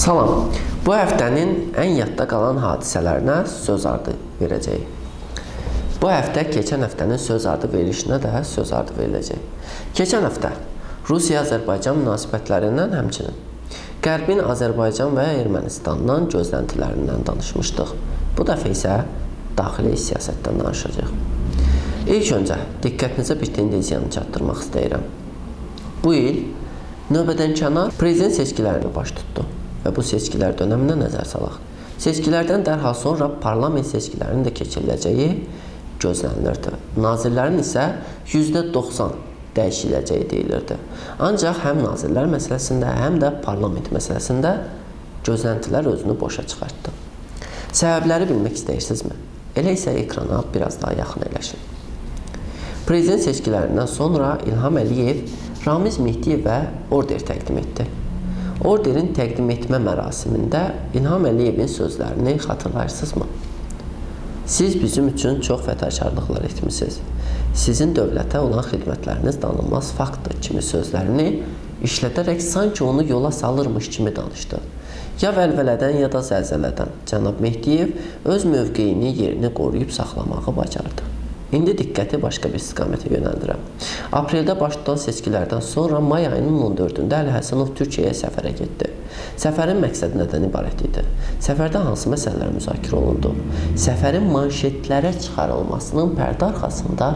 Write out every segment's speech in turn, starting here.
Salam. Bu həftənin ən yadda qalan hadisələrinə söz ardı verəcəyik. Bu həftə keçən həftənin söz ardı verilişinə də söz ardı veriləcək. Keçən həftə Rusiya-Azərbaycan münasibətlərindən həmçinin Qərbin Azərbaycan və Ermənistandan gözləntilərindən danışmışdıq. Bu dəfə isə daxili siyasətdən danışacağıq. İlk öncə diqqətinizə bir tendensiyanı çatdırmaq istəyirəm. Bu il növbədən kənar prezident seçkilərini baş tutdu və bu seçkilər dönəminə nəzər salaq. Seçkilərdən dərhal sonra parlament seçkilərinin də keçiriləcəyi gözlənilirdi. Nazirlərin isə %90 dəyişiləcəyi deyilirdi. Ancaq həm nazirlər məsələsində, həm də parlament məsələsində gözləntilər özünü boşa çıxartdı. Səbəbləri bilmək istəyirsinizmi? Elə isə ekrana biraz daha yaxın əyləşin. Prezident seçkilərindən sonra İlham Əliyev Ramiz Mehdiyevə order təqdim etdi. Orderin təqdim etmə mərasimində İlham Əliyevin sözlərini xatırlayırsınızmı? Siz bizim üçün çox fədakarlıqlar etmisiniz. Sizin dövlətə olan xidmətləriniz danılmaz faktdır kimi sözlərini işlədərək sanki onu yola salırmış kimi danışdı. Ya vəlvələdən, ya da zəlzələdən cənab Mehdiyev öz mövqeyini, yerini qoruyub saxlamağı bacardı. İndi diqqəti başqa bir istiqamətə yönəldirəm. Apreldə baş tutan seçkilərdən sonra may ayının 14-də Əli Həsənov Türkiyəyə səfərə getdi. Səfərin məqsədi nədən ibarət idi? Səfərdə hansı məsələlər müzakirə olundu? Səfərin manşetlərə çıxarılmasının pərdə arxasında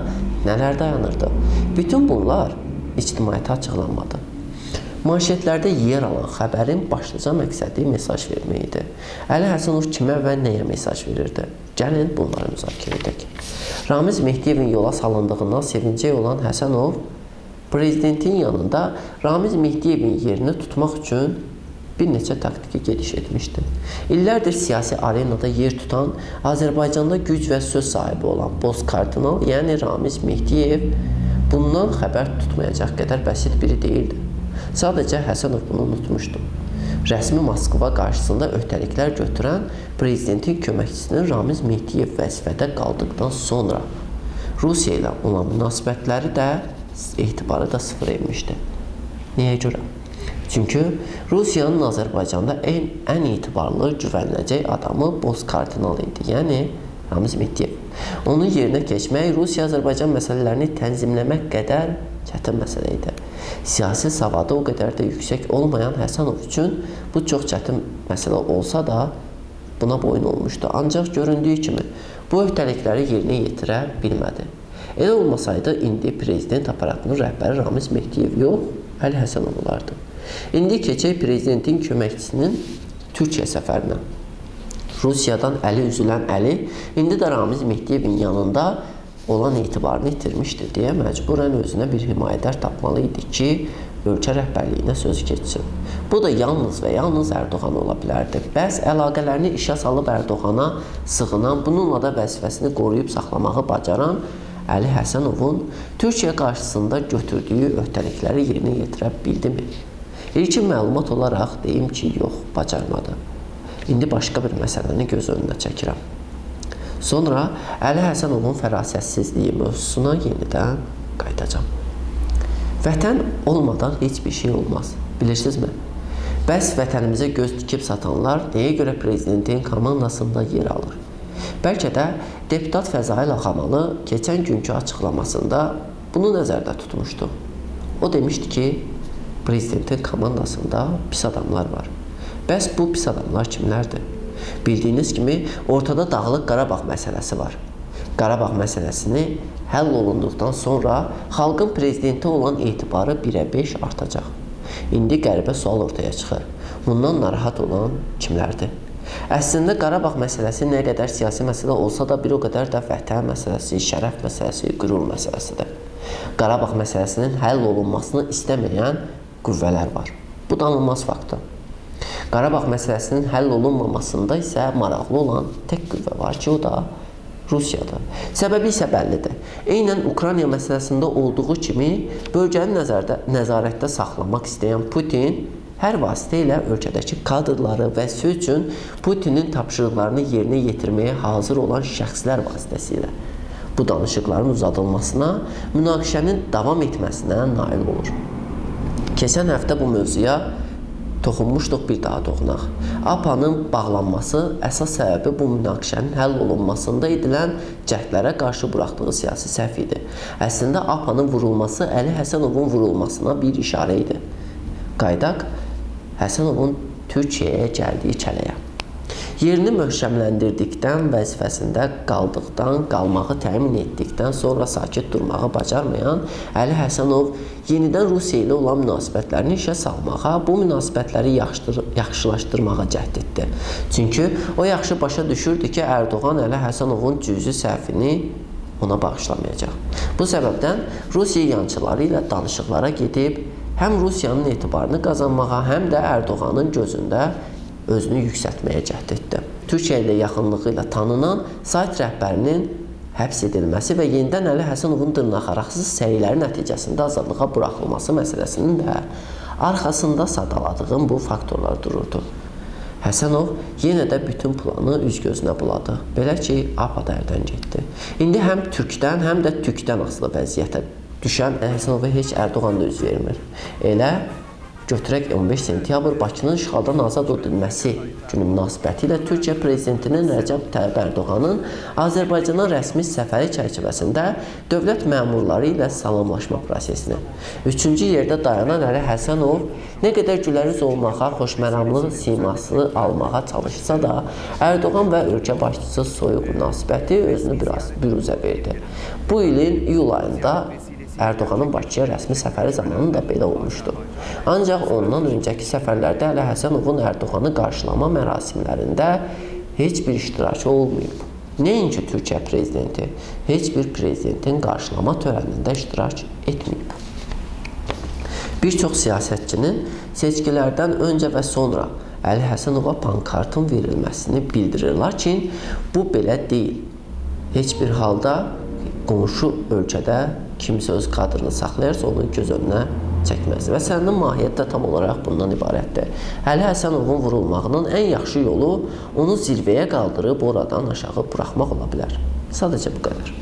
nələr dayanırdı? Bütün bunlar ictimaiyyətə açıqlanmadı. Manşetlərdə yer alan xəbərin başlıca məqsədi mesaj vermək idi. Əli Həsənov kimə və nəyə mesaj verirdi? Gəlin bunları müzakirə edək. Ramiz Mehdiyevin yola salındığından sevincək olan Həsənov prezidentin yanında Ramiz Mehdiyevin yerini tutmaq üçün bir neçə taktiki gediş etmişdi. İllərdir siyasi arenada yer tutan, Azərbaycanda güc və söz sahibi olan Boz kardinal, yəni Ramiz Mehdiyev bundan xəbər tutmayacaq qədər bəsit biri deyildi. Sadəcə Həsənov bunu unutmuşdu rəsmi Moskva qarşısında öhdəliklər götürən prezidentin köməkçisinin Ramiz Mehdiyev vəzifədə qaldıqdan sonra Rusiya ilə olan münasibətləri də etibarı da sıfır etmişdi. Niyə görə? Çünki Rusiyanın Azərbaycanda ən, ən etibarlı, güvəniləcək adamı Boz kardinal idi. Yəni Ramiz Mehdiyev. Onun yerinə keçmək Rusiya-Azərbaycan məsələlərini tənzimləmək qədər çətin məsələ idi siyasi savadı o qədər də yüksək olmayan Həsənov üçün bu çox çətin məsələ olsa da buna boyun olmuşdu. Ancaq göründüyü kimi bu öhdəlikləri yerinə yetirə bilmədi. Elə olmasaydı indi prezident aparatının rəhbəri Ramiz Mehdiyev yox, Əli Həsənov olardı. İndi keçək prezidentin köməkçisinin Türkiyə səfərinə. Rusiyadan əli üzülən Əli indi də Ramiz Mehdiyevin yanında olan etibarını itirmişdir deyə məcburən özünə bir himayədar tapmalı idi ki, ölkə rəhbərliyinə sözü keçsin. Bu da yalnız və yalnız Ərdoğan ola bilərdi. Bəs əlaqələrini işə salıb Ərdoğana sığınan, bununla da vəzifəsini qoruyub saxlamağı bacaran Əli Həsənovun Türkiyə qarşısında götürdüyü öhdəlikləri yerinə yetirə bildimi? İlkin məlumat olaraq deyim ki, yox, bacarmadı. İndi başqa bir məsələni göz önünə çəkirəm. Sonra Əli Həsənovun fərasətsizliyi mövzusuna yenidən qayıdacam. Vətən olmadan heç bir şey olmaz. Bilirsinizmi? Bəs vətənimizə göz tikib satanlar nəyə görə prezidentin komandasında yer alır? Bəlkə də deputat Fəzail Axamalı keçən günkü açıqlamasında bunu nəzərdə tutmuşdu. O demişdi ki, prezidentin komandasında pis adamlar var. Bəs bu pis adamlar kimlərdir? Bildiyiniz kimi ortada Dağlıq Qarabağ məsələsi var. Qarabağ məsələsini həll olunduqdan sonra xalqın prezidentə olan etibarı 1-ə 5 artacaq. İndi qəribə sual ortaya çıxır. Bundan narahat olan kimlərdir? Əslində Qarabağ məsələsi nə qədər siyasi məsələ olsa da bir o qədər də vətən məsələsi, şərəf məsələsi, qürur məsələsidir. Qarabağ məsələsinin həll olunmasını istəməyən qüvvələr var. Bu danılmaz faktdır. Qarabağ məsələsinin həll olunmamasında isə maraqlı olan tək qüvvə var ki, o da Rusiyadır. Səbəbi isə bəllidir. Eynən Ukrayna məsələsində olduğu kimi bölgəni nəzərdə, nəzarətdə saxlamaq istəyən Putin hər vasitə ilə ölkədəki kadrları və söz üçün Putinin tapşırıqlarını yerinə yetirməyə hazır olan şəxslər vasitəsilə bu danışıqların uzadılmasına, münaqişənin davam etməsinə nail olur. Keçən həftə bu mövzuya toxunmuşduq, bir daha toxunaq. APA-nın bağlanması əsas səbəbi bu münaqişənin həll olunmasında edilən cəhdlərə qarşı buraxdığı siyasi səhv idi. Əslində APA-nın vurulması Əli Həsənovun vurulmasına bir işarə idi. Qaydaq Həsənovun Türkiyəyə gəldiyi kələyə. Yerini möhkəmləndirdikdən, vəzifəsində qaldıqdan, qalmağı təmin etdikdən sonra sakit durmağı bacarmayan Əli Həsənov yenidən Rusiya ilə olan münasibətlərini işə salmağa, bu münasibətləri yaxşılaşdırmağa cəhd etdi. Çünki o yaxşı başa düşürdü ki, Ərdoğan Əli Həsənovun cüzi səhvini ona bağışlamayacaq. Bu səbəbdən Rusiya yançıları ilə danışıqlara gedib, həm Rusiyanın etibarını qazanmağa, həm də Ərdoğanın gözündə özünü yüksəltməyə cəhd etdi. Türkiyə ilə yaxınlığı ilə tanınan sayt rəhbərinin həbs edilməsi və yenidən Əli Həsənovun dırnaqaraqsız səyləri nəticəsində azadlığa buraxılması məsələsinin də arxasında sadaladığım bu faktorlar dururdu. Həsənov yenə də bütün planı üz-gözünə buladı. Belə ki, APA dərdən getdi. İndi həm türkdən, həm də tükdən asılı vəziyyətə düşən Həsənova heç Ərdoğan da üz vermir. Elə Götürək 15 sentyabr Bakının işğaldan azad edilməsi günü münasibətilə Türkiyə prezidentinin Rəcəb Tayyib Ərdoğanın Azərbaycana rəsmi səfəri çərçivəsində dövlət məmurları ilə salamlaşma prosesini. Üçüncü yerdə dayanan Əli Həsənov nə qədər güləriz olmağa, xoşməramlı siması almağa çalışsa da, Ərdoğan və ölkə başçısı soyuq münasibəti özünü biraz büruzə verdi. Bu ilin iyul ayında Ərdoğanın Bakıya rəsmi səfəri zamanı da belə olmuşdu. Ancaq ondan öncəki səfərlərdə Əli Həsənovun Ərdoğanı qarşılama mərasimlərində heç bir iştirakı olmayıb. Nəinki Türkiyə prezidenti, heç bir prezidentin qarşılama törənində iştirak etməyib. Bir çox siyasətçinin seçkilərdən öncə və sonra Əli Həsənova pankartın verilməsini bildirir. Lakin bu belə deyil. Heç bir halda qonşu ölkədə kimsə öz kadrını saxlayarsa, onu göz önünə çəkməz. Və sənin mahiyyət də tam olaraq bundan ibarətdir. Əli Həsənovun vurulmağının ən yaxşı yolu onu zirvəyə qaldırıb oradan aşağı buraxmaq ola bilər. Sadəcə bu qədər.